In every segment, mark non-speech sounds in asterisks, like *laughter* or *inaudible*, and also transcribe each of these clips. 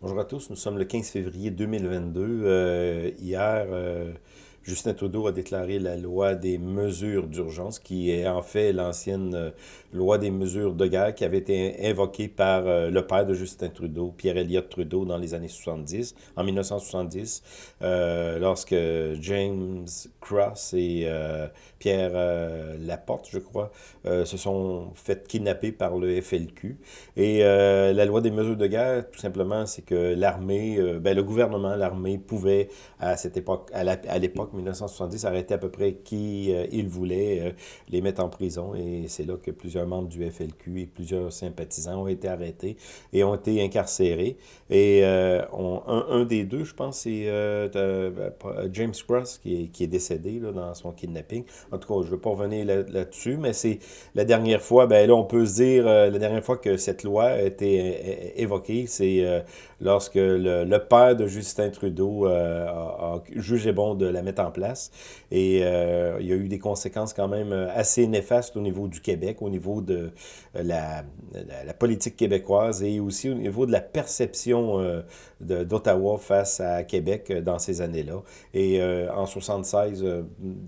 Bonjour à tous, nous sommes le 15 février 2022. Euh, hier, euh, Justin Trudeau a déclaré la loi des mesures d'urgence, qui est en fait l'ancienne euh, loi des mesures de guerre qui avait été invoquée par euh, le père de Justin Trudeau, Pierre Elliott Trudeau, dans les années 70, en 1970, euh, lorsque James Cross et Pierre Laporte, je crois, se sont fait kidnapper par le FLQ. Et la loi des mesures de guerre, tout simplement, c'est que l'armée, ben, le gouvernement, l'armée pouvait, à cette époque, à l'époque, 1970, arrêter à peu près qui euh, il voulait, euh, les mettre en prison. Et c'est là que plusieurs membres du FLQ et plusieurs sympathisants ont été arrêtés et ont été incarcérés. Et euh, un, des deux, je pense, c'est James Cross qui est, décédé là, dans son kidnapping. En tout cas, je ne veux pas revenir là-dessus, là mais c'est la dernière fois, ben là, on peut se dire, la dernière fois que cette loi a été évoquée, c'est lorsque le, père de Justin Trudeau a, a, jugé bon de la mettre en place. Et il y a eu des conséquences quand même assez néfastes au niveau du Québec, au niveau de la, la, la politique québécoise et aussi au niveau de la perception d'Ottawa face à Québec dans ces années-là. Et en 76,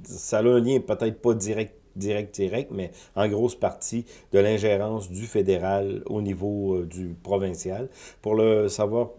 ça a un lien peut-être pas direct direct, direct, mais en grosse partie de l'ingérence du fédéral au niveau euh, du provincial. Pour le savoir,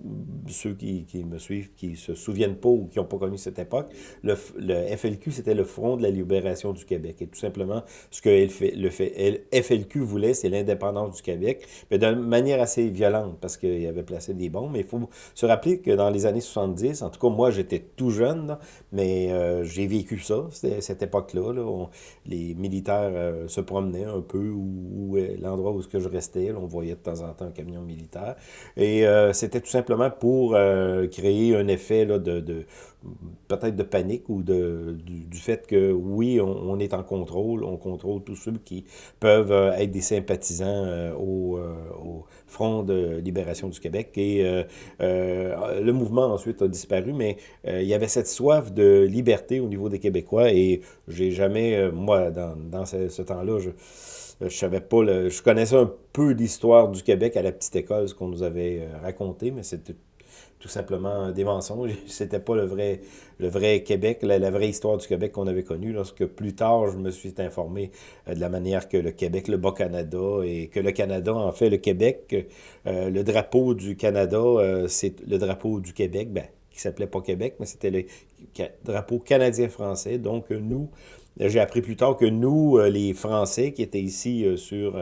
ceux qui, qui me suivent, qui se souviennent pas ou qui n'ont pas connu cette époque, le, FLQ, c'était le Front de la libération du Québec. Et tout simplement, ce que le, le FLQ voulait, c'est l'indépendance du Québec, mais d'une manière assez violente, parce qu'il avait placé des bombes. Mais il faut se rappeler que dans les années 70, en tout cas, moi, j'étais tout jeune, mais euh, j'ai vécu ça, cette époque-là. Là, les euh, se promenaient un peu, ou, l'endroit où ce que je restais, on voyait de temps en temps un camion militaire. Et euh, c'était tout simplement pour euh, créer un effet là, de, peut-être de panique ou de, du, fait que oui, on, est en contrôle, on contrôle tous ceux qui peuvent être des sympathisants au, au, Front de libération du Québec. Et le mouvement ensuite a disparu, mais il y avait cette soif de liberté au niveau des Québécois et j'ai jamais, moi, dans, dans ce, temps-là, je savais pas, le, je connaissais un peu l'histoire du Québec à la petite école, ce qu'on nous avait raconté, mais c'était tout simplement des mensonges. *laughs* C'était pas le vrai, le vrai Québec, la, vraie histoire du Québec qu'on avait connue. Lorsque plus tard, je me suis informé euh, de la manière que le Québec, le Bas-Canada, et que le Canada, en fait, le Québec, euh, le drapeau du Canada, euh, c'est le drapeau du Québec, ben, qui s'appelait pas Québec, mais c'était le drapeau canadien-français. Donc, nous, j'ai appris plus tard que nous, les Français qui étaient ici sur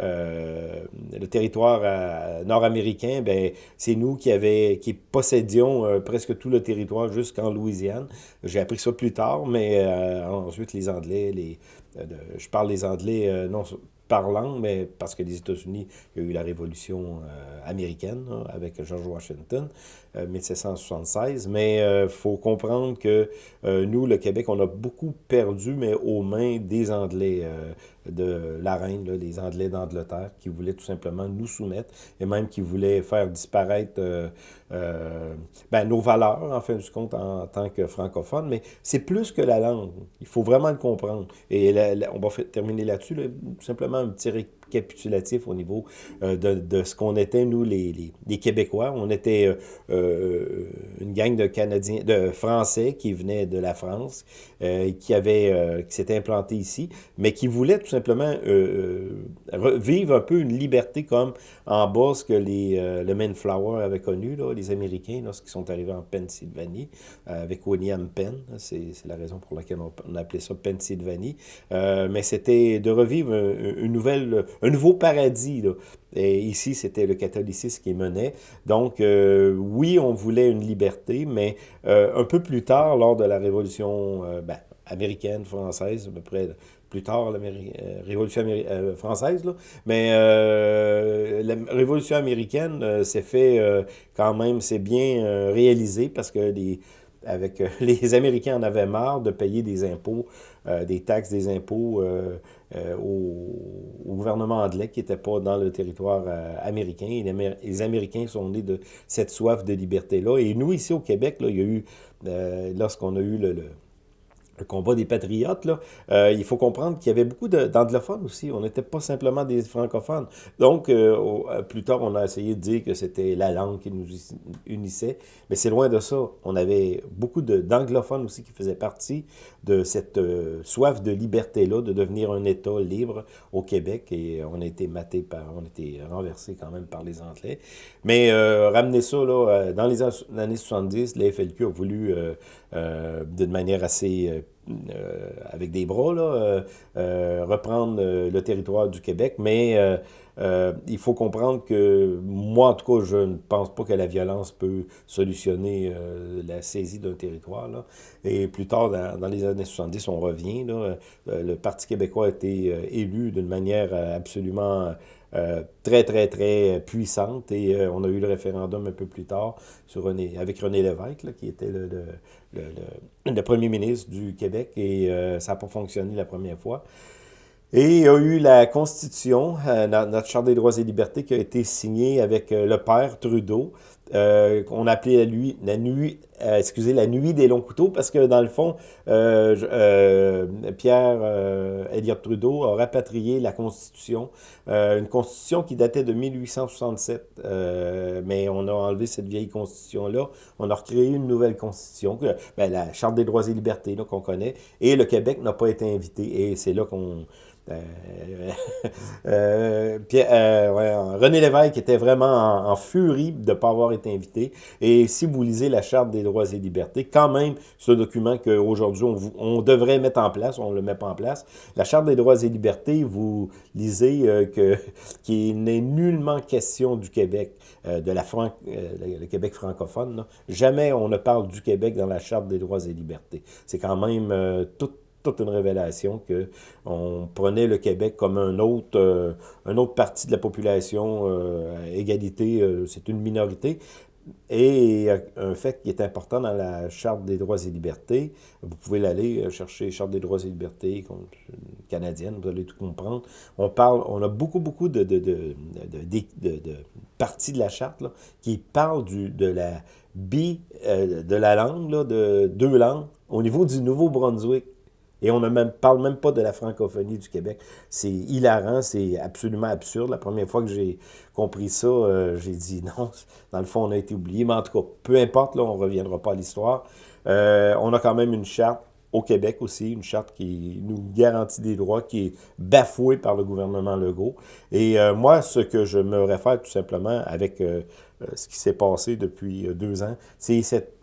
euh, le territoire euh, nord-américain, ben, c'est nous qui, avait, qui possédions euh, presque tout le territoire jusqu'en Louisiane. J'ai appris ça plus tard, mais euh, ensuite les Anglais, les, je parle des Anglais non parlant, mais parce que les États-Unis, il y a eu la révolution euh, américaine avec George Washington, euh, 1776. Mais il euh, faut comprendre que nous, le Québec, on a beaucoup perdu, mais aux mains des Anglais de la reine, là, des Anglais d'Angleterre, qui voulaient tout simplement nous soumettre et même qui voulaient faire disparaître ben, nos valeurs, en fin de compte, en, tant que francophones. Mais c'est plus que la langue. Il faut vraiment le comprendre. Et on va terminer là-dessus, simplement un petit récapitulatif au niveau euh, de, de, ce qu'on était, nous, les, les, Québécois. On était euh, euh, une gang de Canadiens, de Français qui venaient de la France, qui avait, qui s'était implanté ici, mais qui voulaient tout simplement vivre un peu une liberté comme en bas ce que les, le Mayflower avait connu, là, les Américains, lorsqu'ils sont arrivés en Pennsylvanie, avec William Penn. C'est la raison pour laquelle on appelait ça Pennsylvanie. mais c'était de revivre une nouvelle, un nouveau paradis. Ici, c'était le catholicisme qui menait. Donc, euh, oui, on voulait une liberté, mais euh, un peu plus tard, lors de la Révolution euh, ben, américaine, française, à peu près plus tard, la Révolution française, mais la Révolution américaine s'est fait quand même, c'est bien réalisé parce que les avec *laughs* les Américains en avaient marre de payer des impôts, des taxes, des impôts euh, euh au, gouvernement anglais qui n'était pas dans le territoire euh, américain. Les, Américains sont nés de cette soif de liberté-là. Et nous, ici au Québec, là, il y a eu, lorsqu'on a eu le le combat des patriotes, là, euh, il faut comprendre qu'il y avait beaucoup d'anglophones aussi. On n'était pas simplement des francophones. Donc, euh, euh, plus tard, on a essayé de dire que c'était la langue qui nous unissait. Mais c'est loin de ça. On avait beaucoup d'anglophones aussi qui faisaient partie de cette soif de liberté-là, de devenir un État libre au Québec. Et on a été maté par, on a été renversé quand même par les Anglais. Mais ramener ça, là, dans les années 70, la FLQ a voulu, d'une manière assez avec des bras, là, euh, euh, reprendre le territoire du Québec, mais il faut comprendre que moi, en tout cas, je ne pense pas que la violence peut solutionner la saisie d'un territoire. Là. Et plus tard, dans, les années 70, on revient. Là, le Parti québécois a été élu d'une manière absolument très, très, très puissante. Et on a eu le référendum un peu plus tard avec René Lévesque, qui était le, premier ministre du Québec, et euh, ça n'a pas fonctionné la première fois. Et il y a eu la Constitution, euh, notre Charte des droits et libertés, qui a été signée avec euh, le père Trudeau, euh, qu'on appelait lui la nuit, euh, excusez, la nuit des longs couteaux, parce que dans le fond, euh, euh Pierre Elliott Trudeau a rapatrié la Constitution, une Constitution qui datait de 1867, mais on a enlevé cette vieille Constitution-là, on a recréé une nouvelle Constitution, ben, la Charte des droits et libertés qu'on connaît, et le Québec n'a pas été invité, et c'est là qu'on euh, *laughs* euh, euh, René Lévesque était vraiment en, furie de ne pas avoir invité. Et si vous lisez la Charte des droits et libertés, quand même, ce document qu'aujourd'hui on, on, devrait mettre en place, on ne le met pas en place, la Charte des droits et libertés, vous lisez que *laughs* qu'il n'est nullement question du Québec, de la Fran le Québec francophone. Jamais on ne parle du Québec dans la Charte des droits et libertés. C'est quand même tout toute une révélation que on prenait le Québec comme un autre, euh, un autre partie de la population, euh, égalité, euh, c'est une minorité. Et un fait qui est important dans la Charte des droits et libertés, vous pouvez l'aller chercher, Charte des droits et libertés canadienne, vous allez tout comprendre. On parle, on a beaucoup, beaucoup de, de, de, parties de la Charte qui parlent du, de la bi, de la langue, de deux langues, au niveau du Nouveau-Brunswick. Et on ne parle même pas de la francophonie du Québec. C'est hilarant, c'est absolument absurde. La première fois que j'ai compris ça, euh, j'ai dit *laughs* non, dans le fond, on a été oublié. Mais en tout cas, peu importe, là, on ne reviendra pas à l'histoire. Euh, on a quand même une charte au Québec aussi, une charte qui nous garantit des droits, qui est bafouée par le gouvernement Legault. Et euh, moi, ce que je me réfère tout simplement avec ce qui s'est passé depuis deux ans, c'est cette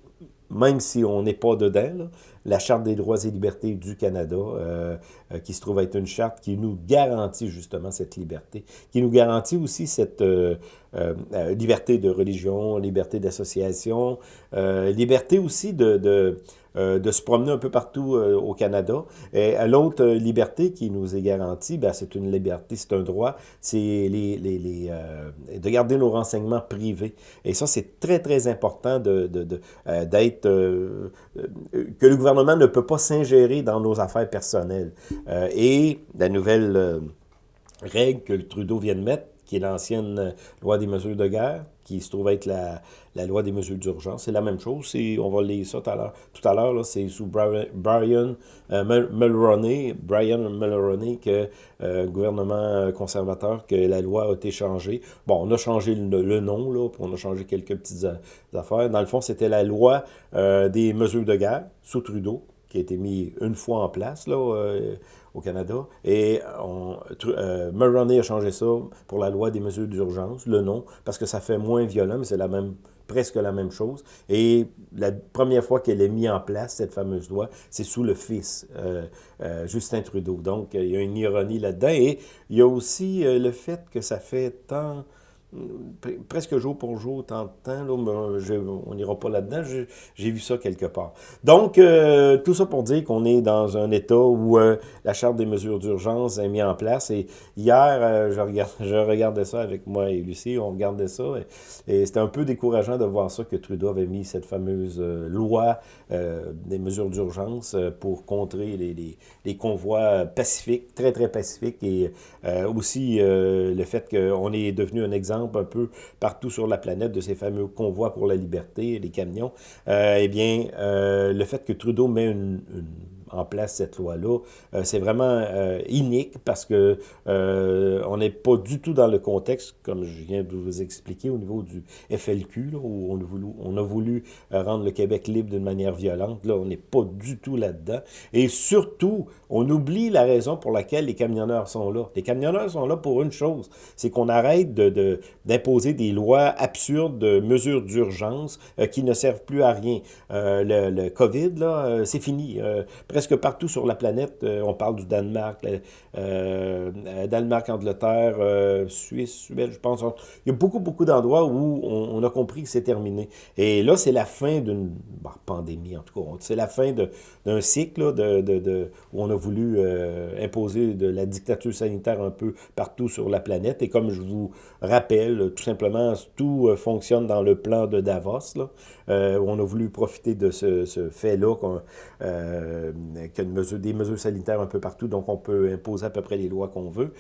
même si on n'est pas dedans, la Charte des droits et libertés du Canada, euh, euh, qui se trouve être une charte qui nous garantit justement cette liberté, qui nous garantit aussi cette euh, liberté de religion, liberté d'association, liberté aussi de, se promener un peu partout au Canada. Et l'autre liberté qui nous est garantie, ben, c'est une liberté, c'est un droit, c'est de garder nos renseignements privés. Et ça, c'est très, très important de, d'être... Que le gouvernement ne peut pas s'ingérer dans nos affaires personnelles. et la nouvelle règle que le Trudeau vient de mettre, qui est l'ancienne loi des mesures de guerre, qui se trouve être la, la loi des mesures d'urgence. C'est la même chose. On va lire ça tout à l'heure. C'est sous Brian, euh, Mulroney, Brian Mulroney, que euh, gouvernement conservateur, que la loi a été changée. Bon, on a changé le, nom, là, puis on a changé quelques petites affaires. Dans le fond, c'était la loi euh, des mesures de guerre sous Trudeau, qui a été mis une fois en place, là, euh, au Canada. Et on, euh, a changé ça pour la loi des mesures d'urgence, le nom, parce que ça fait moins violent, mais c'est la même presque la même chose. Et la première fois qu'elle est mise en place, cette fameuse loi, c'est sous le fils, euh, euh, Justin Trudeau. Donc, il y a une ironie là-dedans. Et il y a aussi le fait que ça fait tant presque jour pour jour, tant de temps, là, on n'ira pas là-dedans, j'ai vu ça quelque part. Donc, euh, tout ça pour dire qu'on est dans un état où euh, la Charte des mesures d'urgence est mise en place, et hier, euh, je, *laughs* regardais ça avec moi et Lucie, on regardait ça, et, c'était un peu décourageant de voir ça, que Trudeau avait mis cette fameuse loi des mesures d'urgence pour contrer les, convois pacifiques, très, très pacifiques, et aussi le fait qu'on est devenu un exemple un peu partout sur la planète de ces fameux convois pour la liberté, les camions, euh, eh bien, euh, le fait que Trudeau met une, en place cette loi-là. c'est vraiment inique parce que on n'est pas du tout dans le contexte, comme je viens de vous expliquer, au niveau du FLQ, où on a voulu, voulu rendre le Québec libre d'une manière violente. Là, on n'est pas du tout là-dedans. Et surtout, on oublie la raison pour laquelle les camionneurs sont là. Les camionneurs sont là pour une chose, c'est qu'on arrête d'imposer de, des lois absurdes, de mesures d'urgence euh, qui ne servent plus à rien. Euh, le, COVID, là, euh, c'est fini. Partout sur la planète, on parle du Danemark, Danemark, Angleterre, Suisse, Suède, je pense. Il y a beaucoup, beaucoup d'endroits où on, a compris que c'est terminé. Et là, c'est la fin d'une pandémie, en tout cas. C'est la fin d'un cycle où on a voulu imposer de la dictature sanitaire un peu partout sur la planète. Et comme je vous rappelle, tout simplement, tout fonctionne dans le plan de Davos, là, euh, on a voulu profiter de ce, fait-là, euh, des mesures sanitaires un peu partout, donc on peut imposer à peu près les lois qu'on veut.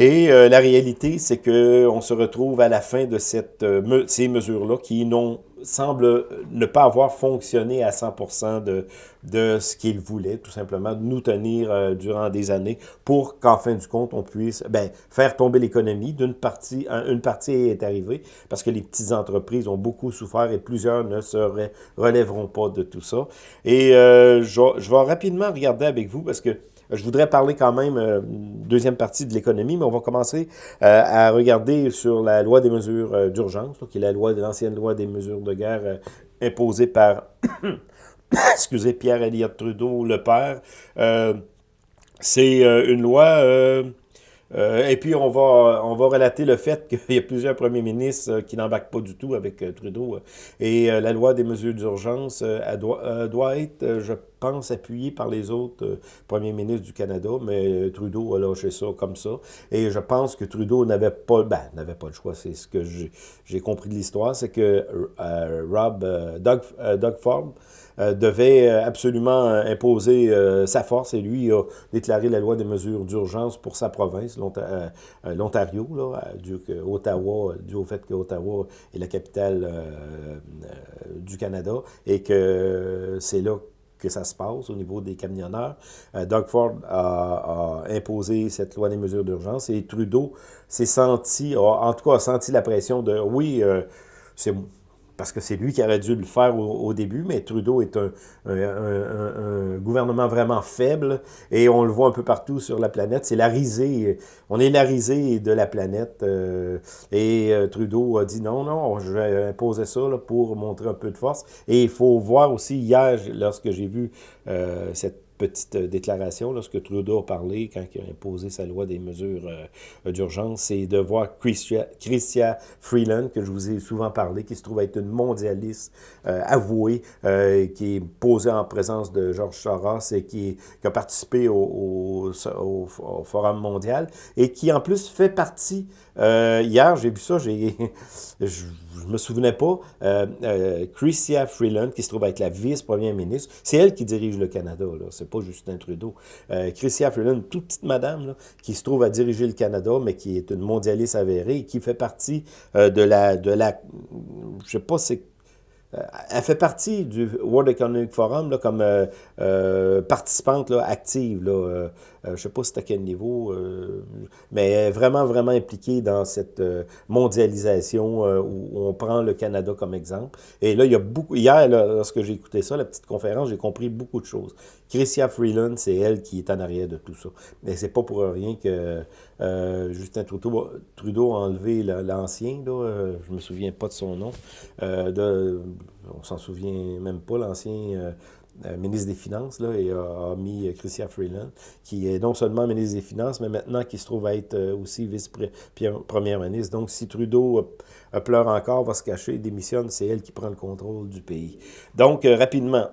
Et euh, la réalité, c'est qu'on se retrouve à la fin de cette, euh, ces mesures-là qui n'ont semblent ne pas avoir fonctionné à 100% de, de ce qu'ils voulaient, tout simplement, de nous tenir euh, durant des années pour qu'en fin du compte, on puisse ben, faire tomber l'économie. D'une partie, une partie est arrivée parce que les petites entreprises ont beaucoup souffert et plusieurs ne se relèveront pas de tout ça. Et je, je vais rapidement regarder avec vous parce que je voudrais parler quand même euh, deuxième partie de l'économie, mais on va commencer euh, à regarder sur la loi des mesures euh, d'urgence, qui est la loi de l'ancienne loi des mesures de guerre imposée par, *coughs* excusez, Pierre Elliott Trudeau, le père. C'est une loi euh, et puis, on va, on va relater le fait *laughs* qu'il y a plusieurs premiers ministres euh, qui n'embarquent pas du tout avec euh, Trudeau. Et la loi des mesures d'urgence, doit, doit être, je pense, appuyée par les autres premiers ministres du Canada, mais Trudeau a lâché ça comme ça. Et je pense que Trudeau n'avait pas, ben, n'avait pas le choix, c'est ce que j'ai compris de l'histoire, c'est que Rob, Doug, Doug Ford, devait euh, absolument euh, imposer sa force et lui a déclaré la loi des mesures d'urgence pour sa province, l'Ontario, Ottawa, dû au fait que Ottawa est la capitale du Canada et que c'est là que ça se passe au niveau des camionneurs. Doug Ford a, imposé cette loi des mesures d'urgence et Trudeau s'est senti, en tout cas a senti la pression de, oui, c'est parce que c'est lui qui aurait dû le faire au, début, mais Trudeau est un, gouvernement vraiment faible, et on le voit un peu partout sur la planète. C'est la risée, on est la risée de la planète, euh, et euh, Trudeau a dit non, non, je vais imposer ça pour montrer un peu de force. Et il faut voir aussi, hier, lorsque j'ai vu euh, cette petite euh, déclaration lorsque Trudeau a parlé quand il a imposé sa loi des mesures euh, d'urgence, c'est de voir Christia, Freeland, que je vous ai souvent parlé, qui se trouve être une mondialiste euh, avouée, qui est posée en présence de Georges Soros et qui, a participé au, Forum mondial et qui en plus fait partie, hier j'ai vu ça, j'ai *laughs* me souvenais pas, euh, euh, Freeland, qui se trouve être la vice-première ministre, c'est elle qui dirige le Canada, c'est pas Justin Trudeau. Euh, Freeland, toute petite madame, qui se trouve à diriger le Canada, mais qui est une mondialiste avérée, qui fait partie euh, de la, de la, je sais pas, c'est elle fait partie du World Economic Forum là, comme euh, euh, participante active. Là, je ne sais pas c'est à quel niveau, mais elle est vraiment, vraiment impliquée dans cette mondialisation où on prend le Canada comme exemple. Et là, il y a beaucoup... Hier, lorsque j'ai écouté ça, la petite conférence, j'ai compris beaucoup de choses. Christia Freeland, c'est elle qui est en arrière de tout ça. Mais c'est pas pour rien que Justin Trudeau, Trudeau a enlevé l'ancien, là, je me souviens pas de son nom, de on s'en souvient même pas, l'ancien euh, euh, ministre des Finances, là, et a, mis Christian Freeland, qui est non seulement ministre des Finances, mais maintenant qui se trouve à être euh, aussi vice-première ministre. Donc, si Trudeau pleure encore, va se cacher, démissionne, c'est elle qui prend le contrôle du pays. Donc, rapidement,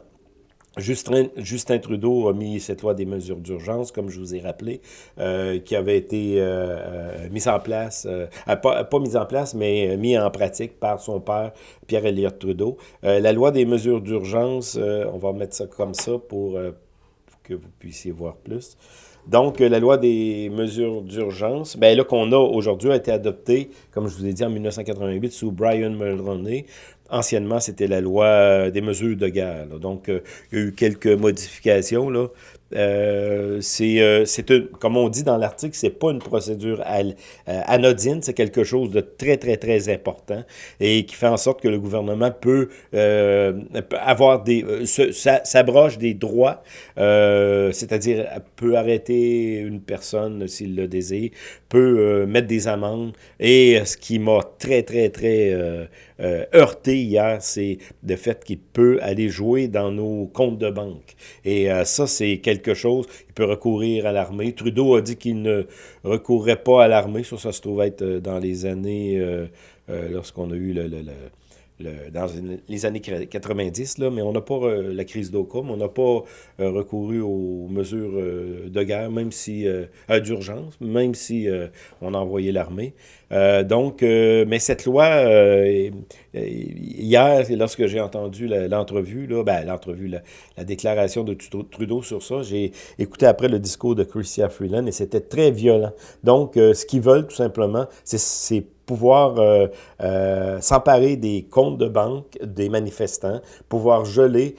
Justin, Trudeau a mis cette loi des mesures d'urgence, comme je vous ai rappelé, euh, qui avait été euh, euh mise en place, euh, pas, mise en place, mais mis en pratique par son père, Pierre Elliott Trudeau. la loi des mesures d'urgence, on va mettre ça comme ça pour, pour que vous puissiez voir plus. Donc, la loi des mesures d'urgence, ben là qu'on a aujourd'hui, a été adoptée, comme je vous ai dit, en 1988 sous Brian Mulroney Anciennement, c'était la loi des mesures de guerre. Donc, il y a eu quelques modifications. Euh, c'est, euh, comme on dit dans l'article, c'est pas une procédure euh, anodine, c'est quelque chose de très, très, très important et qui fait en sorte que le gouvernement peut euh, avoir des, s'abroge des droits, c'est-à-dire peut arrêter une personne s'il le désire, peut mettre des amendes et ce qui m'a très, très, très heurté hier, c'est le fait qu'il peut aller jouer dans nos comptes de banque. Et ça, c'est quelque il peut recourir à l'armée. Trudeau a dit qu'il ne recourrait pas à l'armée. Ça, ça se trouve être euh, dans les années, euh, euh, lorsqu'on a eu le, dans les années 90, là, mais on n'a pas la crise d'Ocom, on n'a pas recouru aux mesures de guerre, même si d'urgence, même si on a envoyé l'armée. donc, mais cette loi, hier, lorsque j'ai entendu l'entrevue, là, ben, l'entrevue, la, déclaration de Trudeau sur ça, j'ai écouté après le discours de Chrystia Freeland et c'était très violent. Donc, ce qu'ils veulent, tout simplement, c'est pouvoir euh, euh, s'emparer des comptes de banque des manifestants, pouvoir geler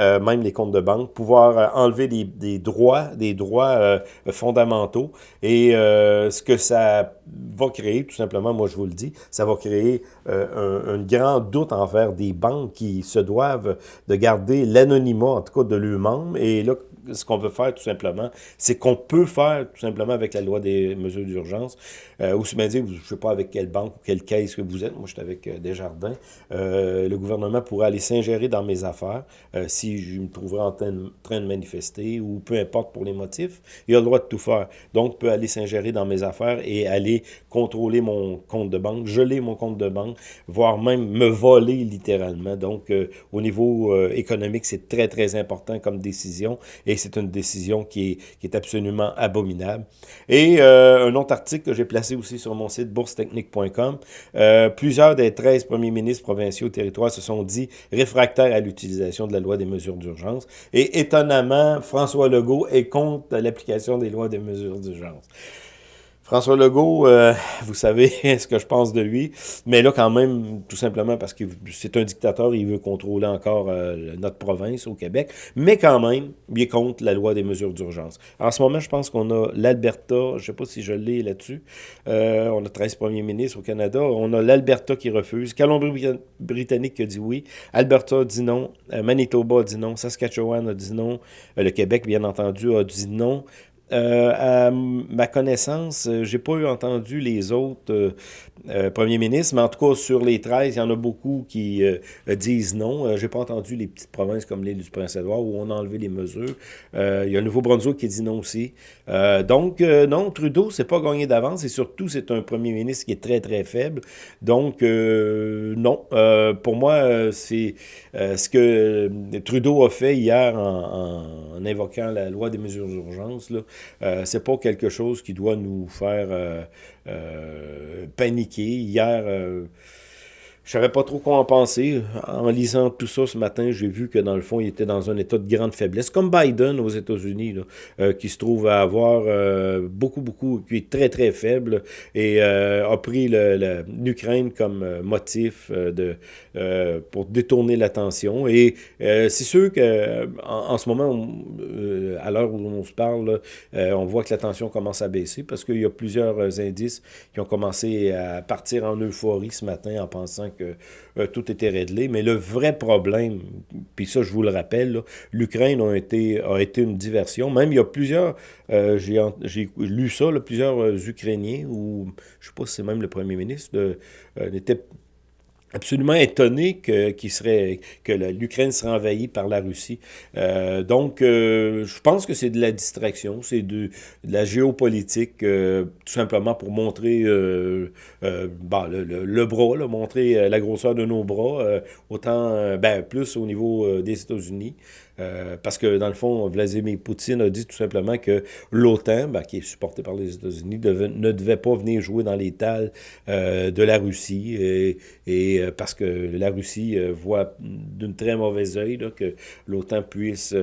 euh, même les comptes de banque, pouvoir enlever des, droits, des droits fondamentaux. Et ce que ça va créer, tout simplement, moi je vous le dis, ça va créer un, un, grand doute envers des banques qui se doivent de garder l'anonymat, en tout cas de leurs membres. Et là, ce qu'on veut faire tout simplement, c'est qu'on peut faire tout simplement avec la loi des mesures d'urgence, euh, ou me dire, je ne sais pas avec quelle banque ou quelle caisse que vous êtes, moi je suis avec euh, Desjardins, euh, le gouvernement pourrait aller s'ingérer dans mes affaires euh, si je me trouverais en train de, manifester ou peu importe pour les motifs, il a le droit de tout faire. Donc, peut aller s'ingérer dans mes affaires et aller contrôler mon compte de banque, geler mon compte de banque, voire même me voler littéralement. Donc, au niveau économique, c'est très, très important comme décision. Et c'est une décision qui est, absolument abominable. Et euh, un autre article que j'ai placé aussi sur mon site boursetechnique.com, euh, plusieurs des 13 premiers ministres provinciaux au territoire se sont dit réfractaires à l'utilisation de la loi des mesures d'urgence. Et étonnamment, François Legault est contre l'application des lois des mesures d'urgence. François Legault, euh, vous savez *laughs* ce que je pense de lui, mais là quand même, tout simplement parce que c'est un dictateur, il veut contrôler encore euh, notre province au Québec, mais quand même, il est contre la loi des mesures d'urgence. En ce moment, je pense qu'on a l'Alberta, je ne sais pas si je l'ai là-dessus, euh, on a 13 premiers ministres au Canada, on a l'Alberta qui refuse, Colombie-Britannique qui a dit oui, Alberta dit non, Manitoba dit non, Saskatchewan a dit non, le Québec, bien entendu, a dit non, euh, à ma connaissance, euh, j'ai pas eu entendu les autres euh, premiers ministres, mais en tout cas, sur les 13, il y en a beaucoup qui disent non. j'ai pas entendu les petites provinces comme l'île du Prince-Édouard où on a enlevé les mesures. il y a le Nouveau-Brunswick qui dit non aussi. donc, non, Trudeau, c'est pas gagné d'avance et surtout, c'est un premier ministre qui est très, très faible. Donc, non. pour moi, c'est ce que Trudeau a fait hier en, en, invoquant la loi des mesures d'urgence, euh, c'est pas quelque chose qui doit nous faire euh, euh, paniquer. Hier, je savais pas trop quoi en penser. En lisant tout ça ce matin, j'ai vu que dans le fond, il était dans un état de grande faiblesse, comme Biden aux États-Unis, euh, qui se trouve à avoir euh, beaucoup, beaucoup, qui est très, très faible et euh, a pris l'Ukraine comme motif de, pour détourner l'attention. Et c'est sûr que en, ce moment, à l'heure où on se parle, on voit que l'attention commence à baisser parce qu'il y a plusieurs indices qui ont commencé à partir en euphorie ce matin en pensant que euh, tout était réglé. Mais le vrai problème, puis ça, je vous le rappelle, l'Ukraine a été, a été une diversion. Même il y a plusieurs, euh, j'ai lu ça, plusieurs euh, Ukrainiens, ou je ne sais pas si c'est même le premier ministre, n'était absolument étonné que, serait, que l'Ukraine serait envahie par la Russie. Euh, donc, euh, je pense que c'est de la distraction, c'est de, la géopolitique, euh, tout simplement pour montrer bah, le, le, bras, montrer la grosseur de nos bras, autant, ben, plus au niveau des États-Unis. Parce que, dans le fond, Vladimir Poutine a dit tout simplement que l'OTAN, ben, qui est supporté par les États-Unis, ne devait pas venir jouer dans euh, de la Russie, et euh, parce que la Russie voit d'une très mauvaise œil que l'OTAN puisse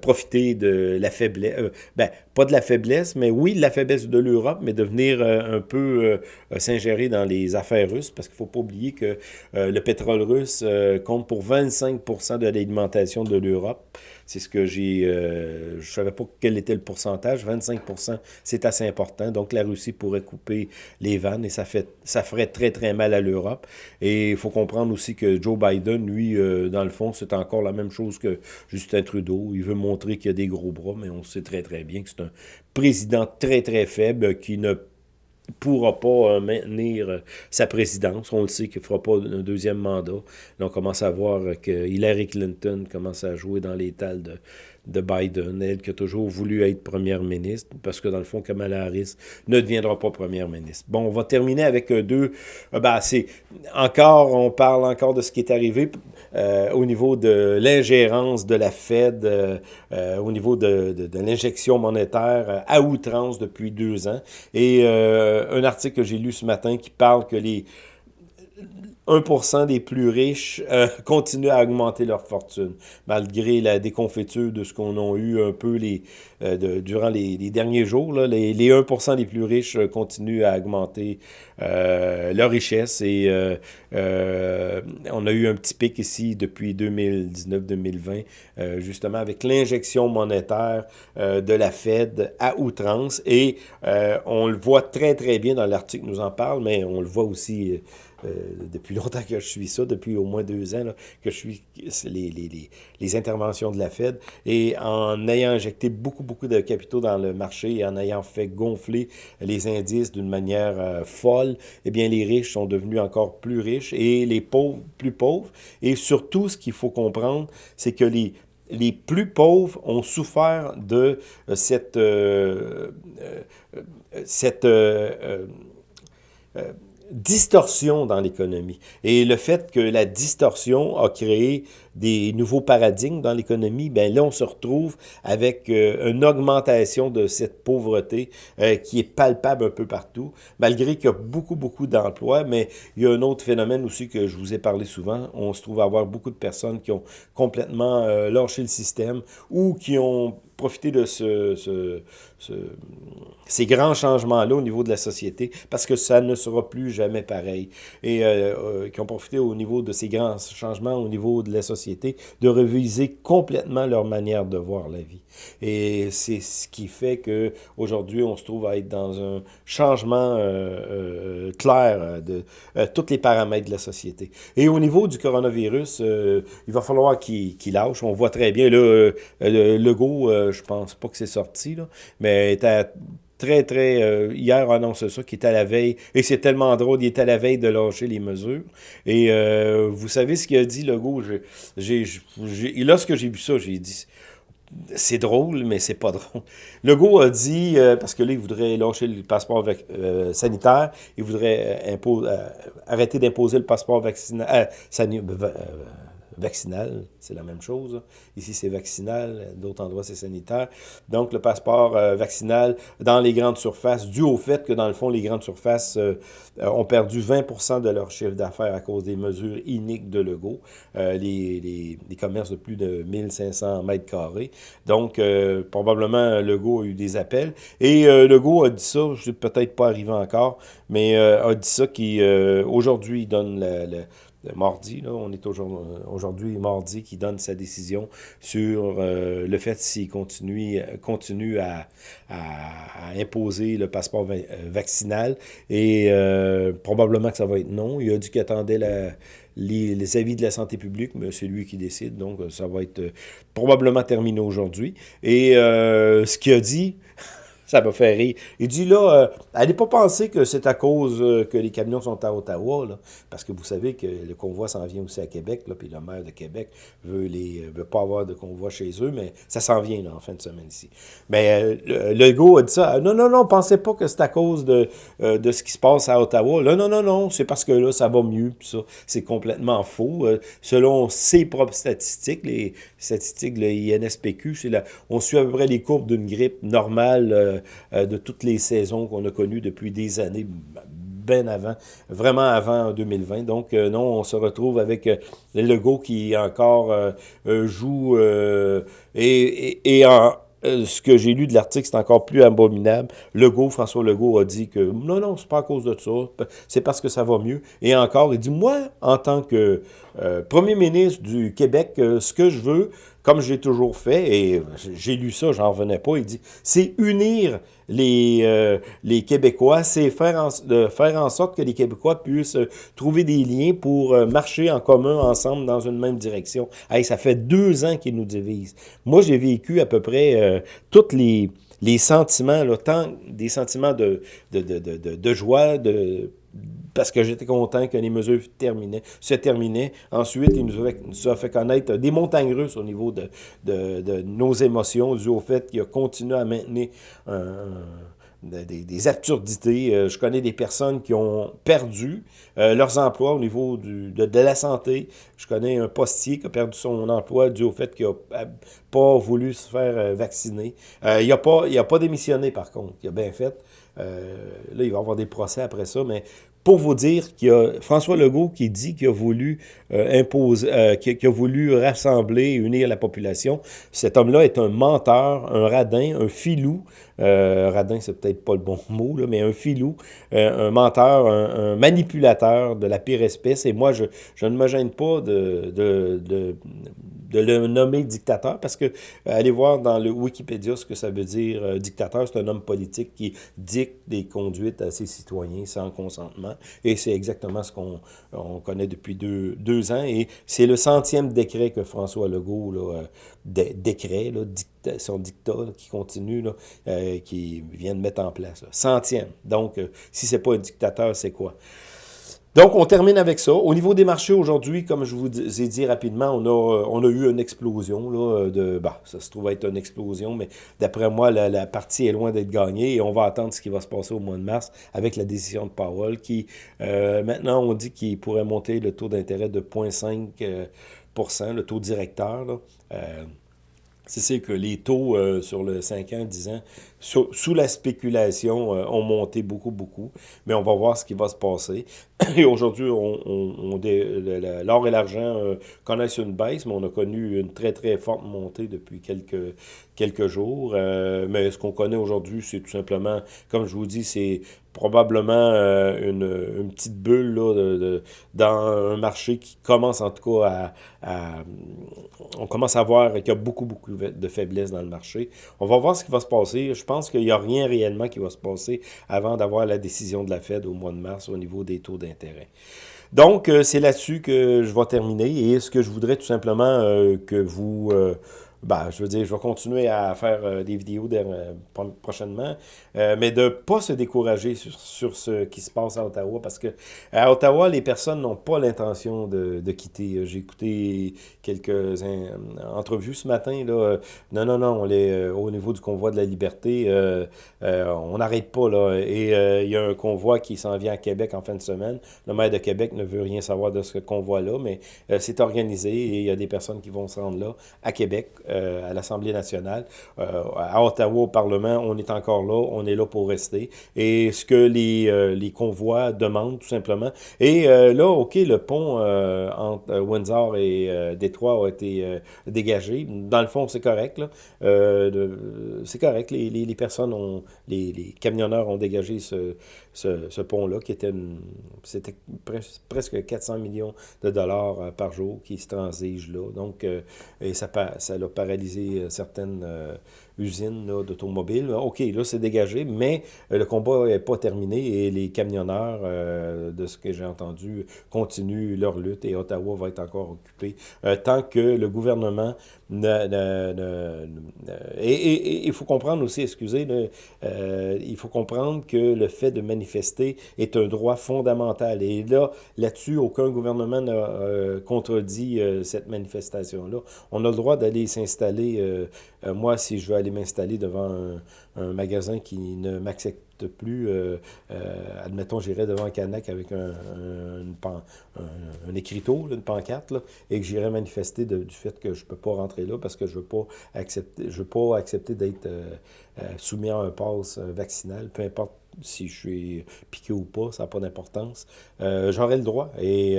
profiter de la faiblesse, ben, pas de la faiblesse, mais oui, de la faiblesse de l'Europe, mais de venir un peu s'ingérer dans les affaires russes, parce qu'il ne faut pas oublier que le pétrole russe compte pour 25% de l'alimentation de l'Europe. C'est ce que j'ai... Euh, je savais pas quel était le pourcentage. 25% c'est assez important. Donc, la Russie pourrait couper les vannes et ça, fait, ça ferait très, très mal à l'Europe. Et il faut comprendre aussi que Joe Biden, lui, euh, dans le fond, c'est encore la même chose que Justin Trudeau. Il veut montrer qu'il y a des gros bras, mais on sait très, très bien que c'est un président très, très faible qui ne pourra pas euh, maintenir euh, sa présidence. On le sait qu'il ne fera pas un deuxième mandat. Là, on commence à voir que Hillary Clinton commence à jouer dans l'étal de, de Biden, elle qui a toujours voulu être première ministre, parce que dans le fond, Kamala Harris ne deviendra pas première ministre. Bon, on va terminer avec euh, deux... Ben, c'est encore, on parle encore de ce qui est arrivé euh, au niveau de l'ingérence de la Fed, euh, au niveau de, de, de l'injection monétaire à outrance depuis deux ans. Et un article que j'ai lu ce matin qui parle que les 1% des plus riches euh, *laughs* continuent à augmenter leur fortune, malgré la déconfiture de ce qu'on a eu un peu les, euh, durant les, derniers jours. Là, les, les 1% des plus riches euh, continuent à augmenter leur richesse et on a eu un petit pic ici depuis 2019-2020, justement avec l'injection monétaire de la Fed à outrance et on le voit très très bien dans l'article nous en parle, mais on le voit aussi depuis longtemps que je suis ça, depuis au moins deux ans, que je suis les, les, les, interventions de la Fed. Et en ayant injecté beaucoup, beaucoup de capitaux dans le marché et en ayant fait gonfler les indices d'une manière euh, folle, eh bien, les riches sont devenus encore plus riches et les pauvres plus pauvres. Et surtout, ce qu'il faut comprendre, c'est que les les plus pauvres ont souffert de euh, cette, euh, cette distorsion dans l'économie. Et le fait que la distorsion a créé des nouveaux paradigmes dans l'économie, ben là, on se retrouve avec euh, une augmentation de cette pauvreté euh, qui est palpable un peu partout, malgré qu'il y a beaucoup, beaucoup d'emplois, mais il y a un autre phénomène aussi que je vous ai parlé souvent. On se trouve à avoir beaucoup de personnes qui ont complètement euh, lâché le système ou qui ont profité de ce, ce, ce, ces grands changements-là au niveau de la société, parce que ça ne sera plus jamais pareil. Et euh, euh, qui ont profité au niveau de ces grands changements au niveau de la société, de reviser complètement leur manière de voir la vie. Et c'est ce qui fait que aujourd'hui on se trouve à être dans un changement euh, clair de tous les paramètres de la société. Et au niveau du coronavirus, il va falloir qu'il qu lâche. On voit très bien, là, le Je pense pas que c'est sorti, là, mais était très, très... Euh, hier, annonce ça, qui est à la veille, et c'est tellement drôle, il est à la veille de lâcher les mesures. Et euh, vous savez ce qu'il a dit, Legault? Lorsque j'ai vu ça, j'ai dit... C'est drôle, mais c'est pas *laughs* drôle. Legault a dit, euh, parce que là, il voudrait lâcher le passeport euh, sanitaire, il voudrait arrêter d'imposer le passeport vaccinal, vaccinal, c'est la même chose. Ici, c'est vaccinal, d'autres endroits, c'est sanitaire. Donc, le passeport euh, vaccinal dans les grandes surfaces, dû au fait que, dans le fond, les grandes surfaces euh, ont perdu 20% de leur chiffre d'affaires à cause des mesures iniques de Legault, euh, les, commerces de plus de 1500 mètres carrés. Donc, probablement, Legault a eu des appels. Et Legault a dit ça, je suis peut-être pas arrivé encore, mais a dit ça qu'aujourd'hui, il donne la, la mardi, là, on est aujourd'hui mardi, qui donne sa décision sur euh, le fait s'il continue, continue à, imposer le passeport euh, vaccinal. Et euh, probablement que ça va être non. Il a dit qu'il attendait les, avis de la santé publique, mais c'est lui qui décide, donc ça va être probablement terminé aujourd'hui. Et ce qu'il a dit, ça m'a fait rire. Il dit là, euh, allez pas penser que c'est à cause euh, que les camions sont à Ottawa, là, parce que vous savez que le convoi s'en vient aussi à Québec, là, puis le maire de Québec veut les veut pas avoir de convoi chez eux, mais ça s'en vient en fin de semaine ici. Mais euh, Legault a dit ça. Non, non, non, pensez pas que c'est à cause de, de ce qui se passe à Ottawa. Non, non, non, c'est parce que là, ça va mieux, puis ça, c'est complètement faux. selon ses propres statistiques, les statistiques de l'INSPQ, on suit à peu près les courbes d'une grippe normale euh, de toutes les saisons qu'on a connues depuis des années, bien avant, vraiment avant 2020. Donc, euh, non, on se retrouve avec euh, le Legault qui encore joue et, et, en ce que j'ai lu de l'article, c'est encore plus abominable. Legault, François Legault a dit que non, non, c'est pas à cause de ça, c'est parce que ça va mieux. Et encore, il dit, moi, en tant que premier ministre du Québec, ce que je veux, comme j'ai toujours fait, et j'ai lu ça, j'en revenais pas, il dit, c'est unir les, euh, les Québécois, c'est faire, en, faire en sorte que les Québécois puissent euh, trouver des liens pour euh, marcher en commun ensemble dans une même direction. Hey, ça fait deux ans qu'ils nous divisent. Moi, j'ai vécu à peu près toutes les les sentiments, là, tant des sentiments de, de, de, de, de joie, de parce que j'étais content que les mesures terminaient, se terminaient. Ensuite, il nous a, fait, nous a fait connaître des montagnes russes au niveau de, de, de nos émotions, dû au fait qu'il a continué à maintenir un, des, absurdités. Euh, je connais des personnes qui ont perdu euh, leurs emplois au niveau de, de, la santé. Je connais un postier qui a perdu son emploi dû au fait qu'il n'a pas voulu se faire euh, vacciner. il n'a pas, pas démissionné, par contre. Il a bien fait. là, il va y avoir des procès après ça, mais pour vous dire qu'il y a François Legault qui dit qu'il a voulu euh, imposer, euh, qui, a voulu rassembler, unir la population. Cet homme-là est un menteur, un radin, un filou. Euh, radin, c'est peut-être pas le bon *laughs* mot, mais un filou, euh, un menteur, un, manipulateur de la pire espèce. Et moi, je, ne me gêne pas de de le nommer dictateur, parce que euh, allez voir dans le Wikipédia ce que ça veut dire. Euh, dictateur, c'est un homme politique qui dicte des conduites à ses citoyens sans consentement, et c'est exactement ce qu'on on connaît depuis deux, deux ans, et c'est le centième décret que François Legault, là, euh, dé, décret, son dictat qui continue, qui vient de mettre en place. Centième. Donc, si c'est pas un dictateur, c'est quoi? Donc, on termine avec ça. Au niveau des marchés aujourd'hui, comme je vous ai dit rapidement, on a, euh, eu une explosion. Là, de, bah, ça se trouve être une explosion, mais d'après moi, la, partie est loin d'être gagnée et on va attendre ce qui va se passer au mois de mars avec la décision de Powell qui, euh, maintenant, on dit qu'il pourrait monter le taux d'intérêt de 0,5% euh, le taux directeur. Là. C'est que les taux sur le 5 ans, 10 ans, sous, la spéculation, euh, ont monté beaucoup, beaucoup. Mais on va voir ce qui va se passer. *clears throat* Et aujourd'hui, on, on, l'or et l'argent euh, connaissent une baisse, mais on a connu une très, très forte montée depuis quelques, quelques jours. Euh, mais ce qu'on connaît aujourd'hui, c'est tout simplement, comme je vous dis, c'est probablement une, petite bulle là, dans un marché qui commence en tout cas à... on commence à voir qu'il y a beaucoup, beaucoup de faiblesse dans le marché. On va voir ce qui va se passer. Pense qu'il n'y a rien réellement qui va se passer avant d'avoir la décision de la Fed au mois de mars au niveau des taux d'intérêt. Donc, euh, c'est là-dessus que je vais terminer et ce que je voudrais tout simplement euh, que vous... Euh, ben, je veux dire, je vais continuer à faire des vidéos prochainement, euh, mais de ne pas se décourager sur, ce qui se passe à Ottawa, parce que à Ottawa, les personnes n'ont pas l'intention de, quitter. J'ai écouté quelques entrevues ce matin. Là. Non, non, non, on est, au niveau du convoi de la liberté, on n'arrête pas. Là, et il y a un convoi qui s'en vient à Québec en fin de semaine. Le maire de Québec ne veut rien savoir de ce convoi-là, mais c'est organisé et il y a des personnes qui vont se rendre là, à Québec, euh, à l'Assemblée nationale. Euh, à Ottawa, au Parlement, on est encore là, est là pour rester. Et ce que les, euh, les convois demandent, tout simplement. Et là, OK, le pont entre Windsor et Détroit a été dégagé. Dans le fond, c'est correct. c'est correct. Les, les, personnes ont, les, les camionneurs ont dégagé ce, ce, pont-là, qui était, c'était presque 400 millions de dollars par jour qui se transigent là. Donc, et ça, ça l'a paralyser certaines usines d'automobiles. OK, là, c'est dégagé, mais le combat n'est pas terminé et les camionneurs, de ce que j'ai entendu, continuent leur lutte et Ottawa va être encore occupé tant que le gouvernement et il faut comprendre aussi, excusez, il faut comprendre que le fait de manifester est un droit fondamental. Et là, là-dessus, aucun gouvernement n'a euh, contredit euh, cette manifestation-là. On a le droit d'aller s'installer, euh, moi, si je veux aller m'installer devant un, magasin qui ne m'accepte plus, admettons, j'irais devant un canac avec un, un, écriteau, une pancarte, et que j'irais manifester du fait que je ne peux pas rentrer là parce que je ne veux pas accepter, je veux pas accepter d'être soumis à un pass vaccinal, peu importe si je suis piqué ou pas, ça n'a pas d'importance. Euh, J'aurai le droit. Et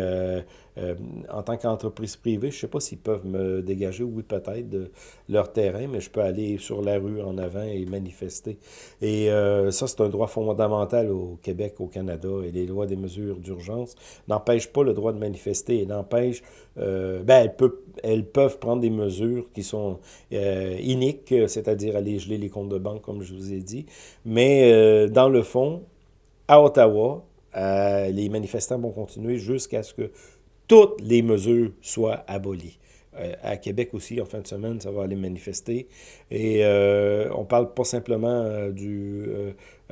euh, euh, en tant qu'entreprise privée, je ne sais pas s'ils peuvent me dégager, oui peut-être, de leur terrain, mais je peux aller sur la rue en avant et manifester. Et euh, ça, c'est un droit fondamental au Québec, au Canada, et les lois des mesures d'urgence n'empêchent pas le droit de manifester et n'empêchent, ben, elles, peuvent, prendre des mesures qui sont iniques, c'est-à-dire aller geler les comptes de banque, comme je vous ai dit, mais dans le fond, à Ottawa, euh, les manifestants vont continuer jusqu'à ce que toutes les mesures soient abolies. Euh, à Québec aussi, en fin de semaine, ça va aller manifester. Et euh, on parle pas simplement du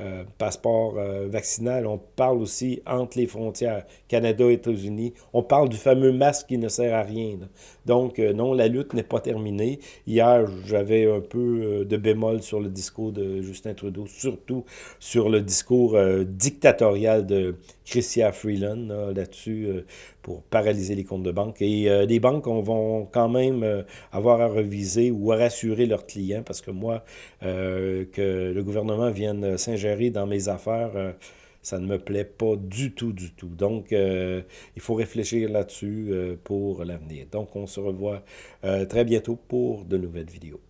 euh, passeport euh, vaccinal, on parle aussi entre les frontières, Canada États-Unis. On parle du fameux masque qui ne sert à rien. Donc, euh, non, la lutte n'est pas terminée. Hier, j'avais un peu de bémol sur le discours de Justin Trudeau, surtout sur le discours dictatorial de Chrystia Freeland là-dessus pour paralyser les comptes de banque. Et les banques on, vont quand même avoir à reviser ou à rassurer leurs clients parce que moi, que le gouvernement vienne s'ingérer dans mes affaires, euh, ça ne me plaît pas du tout, du tout. Donc, euh, il faut réfléchir là-dessus euh, pour l'avenir. Donc, on se revoit très bientôt pour de nouvelles vidéos.